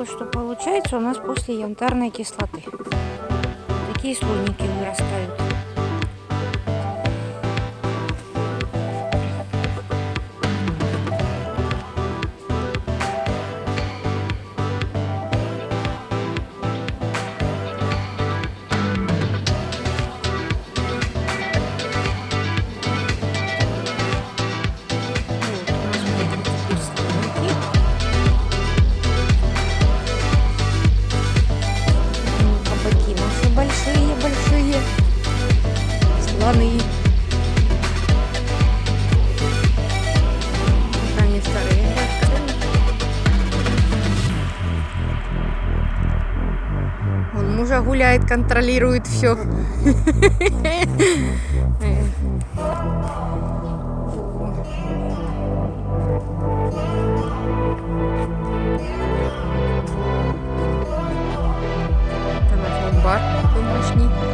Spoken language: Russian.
вот что получается у нас после янтарной кислоты. Такие слоники вырастают. Слоны. Они старые. Он мужа гуляет, контролирует все. Бар домашний.